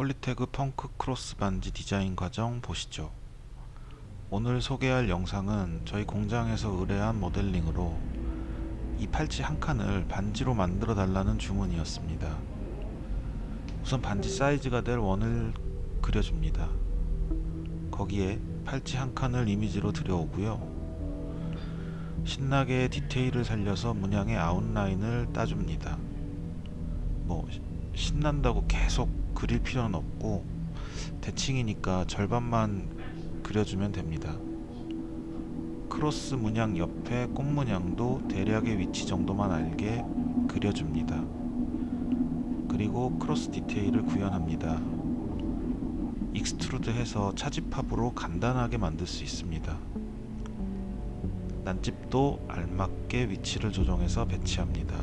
폴리태그 펑크 크로스 반지 디자인 과정 보시죠. 오늘 소개할 영상은 저희 공장에서 의뢰한 모델링으로 이 팔찌 한 칸을 반지로 만들어 달라는 주문이었습니다. 우선 반지 사이즈가 될 원을 그려줍니다. 거기에 팔찌 한 칸을 이미지로 들여오고요. 신나게 디테일을 살려서 문양의 아웃라인을 따줍니다. 뭐 신난다고 계속 그릴 필요는 없고 대칭이니까 절반만 그려주면 됩니다. 크로스 문양 옆에 꽃 문양도 대략의 위치 정도만 알게 그려줍니다. 그리고 크로스 디테일을 구현합니다. extrude 해서 차집합으로 간단하게 만들 수 있습니다. 난집도 알맞게 위치를 조정해서 배치합니다.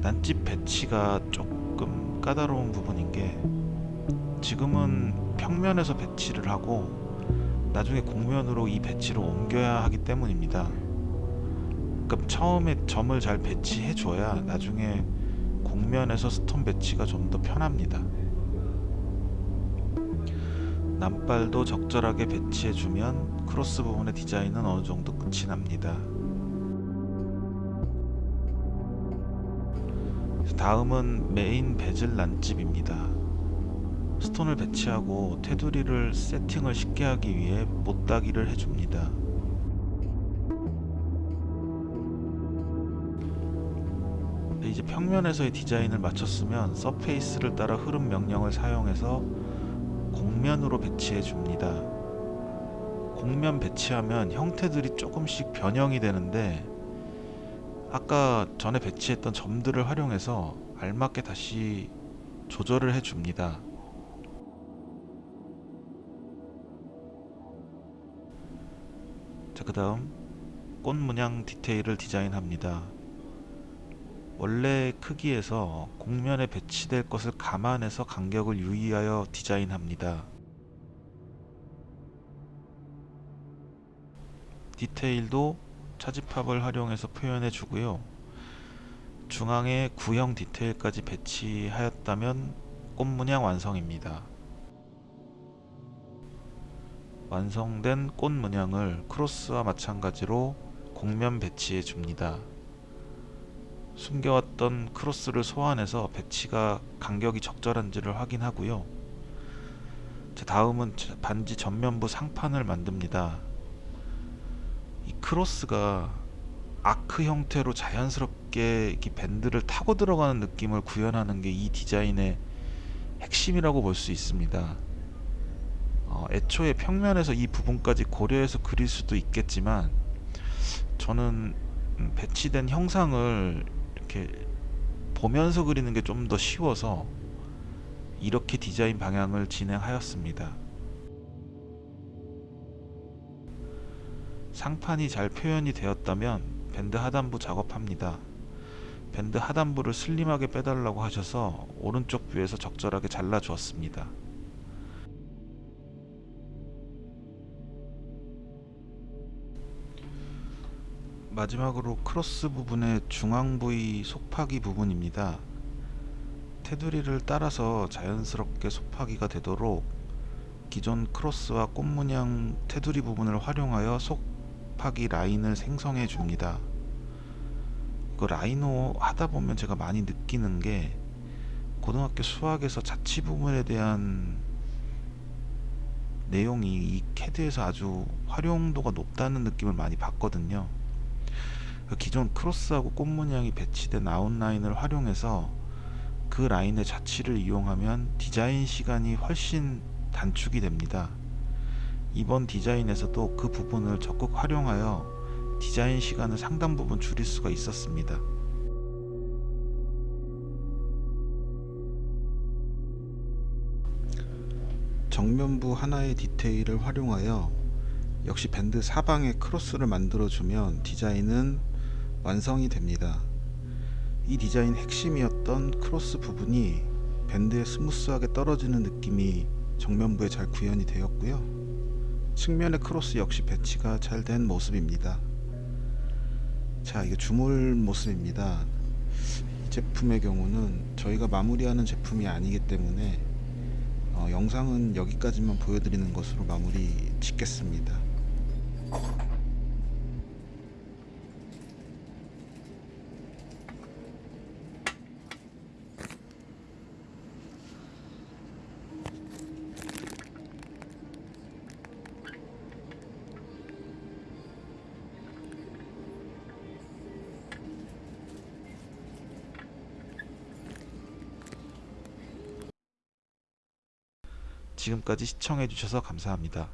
난집 배치가 조금 까다로운 부분인 게 지금은 평면에서 배치를 하고 나중에 곡면으로 이 배치를 옮겨야 하기 때문입니다. 그러니까 처음에 점을 잘 배치해 줘야 나중에 곡면에서 stone 배치가 좀 더 편합니다. 난발도 적절하게 배치해 주면 크로스 부분의 디자인은 어느 정도 끝이 납니다. 다음은 메인 베젤 난집입니다. stone을 배치하고 테두리를 세팅을 쉽게 하기 위해 모따기를 해줍니다. 네, 이제 평면에서의 디자인을 마쳤으면 surface를 따라 흐름 명령을 사용해서 곡면으로 배치해 줍니다. 곡면 배치하면 형태들이 조금씩 변형이 되는데 아까 전에 배치했던 점들을 활용해서 알맞게 다시 조절을 해 줍니다. 자, 그 다음 꽃 문양 디테일을 디자인합니다. 원래 크기에서 곡면에 배치될 것을 감안해서 간격을 유의하여 디자인합니다. 디테일도 차집합을 활용해서 표현해 주고요. 중앙에 구형 디테일까지 배치하였다면 꽃 문양 완성입니다. 완성된 꽃 문양을 크로스와 마찬가지로 곡면 배치해 줍니다. 숨겨왔던 크로스를 소환해서 배치가 간격이 적절한지를 확인하고요. 자, 다음은 반지 전면부 상판을 만듭니다. 이 크로스가 아크 형태로 자연스럽게 이렇게 밴드를 타고 들어가는 느낌을 구현하는 게 이 디자인의 핵심이라고 볼 수 있습니다. 어, 애초에 평면에서 이 부분까지 고려해서 그릴 수도 있겠지만 저는 음, 배치된 형상을 이렇게 보면서 그리는 게 좀 더 쉬워서 이렇게 디자인 방향을 진행하였습니다. 상판이 잘 표현이 되었다면 밴드 하단부 작업합니다. 밴드 하단부를 슬림하게 빼달라고 하셔서 오른쪽 뷰에서 적절하게 잘라 주었습니다. 마지막으로 크로스 부분의 중앙 부위 속파기 부분입니다. 테두리를 따라서 자연스럽게 속파기가 되도록 기존 크로스와 꽃 문양 테두리 부분을 활용하여 속 파기 라인을 생성해 줍니다. 그 라이노 하다 보면 제가 많이 느끼는 게 고등학교 수학에서 차집합 부분에 대한 내용이 이 캐드에서 아주 활용도가 높다는 느낌을 많이 받거든요. 그 기존 크로스하고 꽃 문양이 배치된 아웃라인을 활용해서 그 라인의 차집합을 이용하면 디자인 시간이 훨씬 단축이 됩니다. 이번 디자인에서도 그 부분을 적극 활용하여 디자인 시간을 상당 부분 줄일 수가 있었습니다. 정면부 하나의 디테일을 활용하여 역시 밴드 사방에 크로스를 만들어주면 디자인은 완성이 됩니다. 이 디자인 핵심이었던 크로스 부분이 밴드에 스무스하게 떨어지는 느낌이 정면부에 잘 구현이 되었고요. 측면의 크로스 역시 배치가 잘 된 모습입니다. 자, 이게 주물 모습입니다. 제품의 경우는 저희가 마무리하는 제품이 아니기 때문에 어, 영상은 여기까지만 보여드리는 것으로 마무리 짓겠습니다. 지금까지 시청해주셔서 감사합니다.